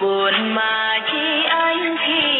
buồn mà chi anh thì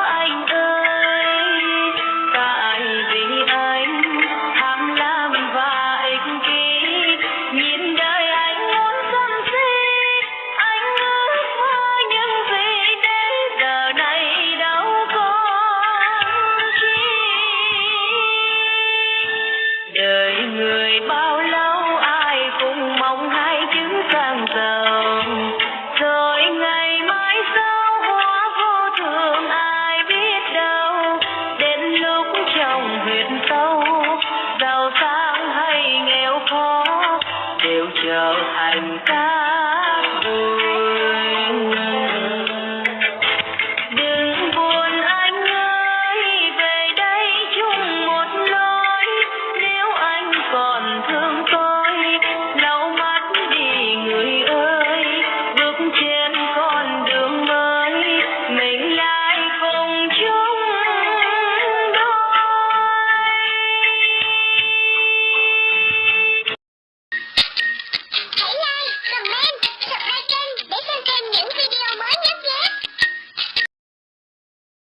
chiều thành cát bụi